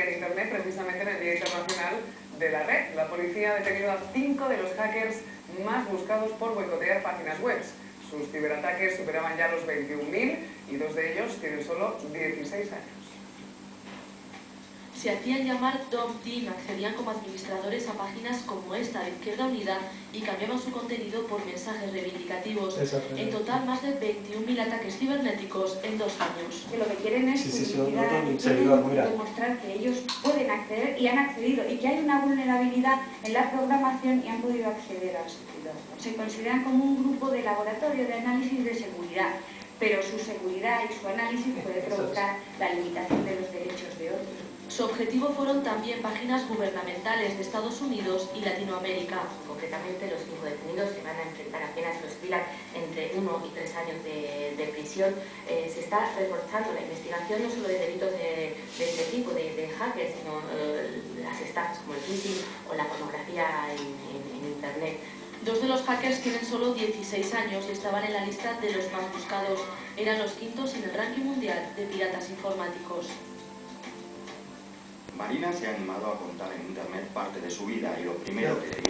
en Internet, precisamente en el Día Internacional de la Red. La policía ha detenido a cinco de los hackers más buscados por boicotear páginas web. Sus ciberataques superaban ya los 21.000 y dos de ellos tienen solo 16 años se hacían llamar Tom Team, accedían como administradores a páginas como esta de Izquierda Unida y cambiaban su contenido por mensajes reivindicativos. En total, más de 21.000 ataques cibernéticos en dos años. Que lo que quieren es sí, demostrar que ellos pueden acceder y han accedido y que hay una vulnerabilidad en la programación y han podido acceder a seguridad. Se consideran como un grupo de laboratorio de análisis de seguridad pero su seguridad y su análisis puede provocar la limitación de los derechos de otros. Su objetivo fueron también páginas gubernamentales de Estados Unidos y Latinoamérica. Concretamente, los cinco detenidos se van a enfrentar apenas los filan entre uno y tres años de, prisión. Eh, se está reforzando la investigación no solo de delitos de, este tipo, de, hackers, sino eh, las estafas como el phishing o la pornografía en, Internet. Dos de los hackers tienen solo 16 años y estaban en la lista de los más buscados. Eran los quintos en el ranking mundial de piratas informáticos. Marina se ha animado a contar en internet parte de su vida y lo primero que tenía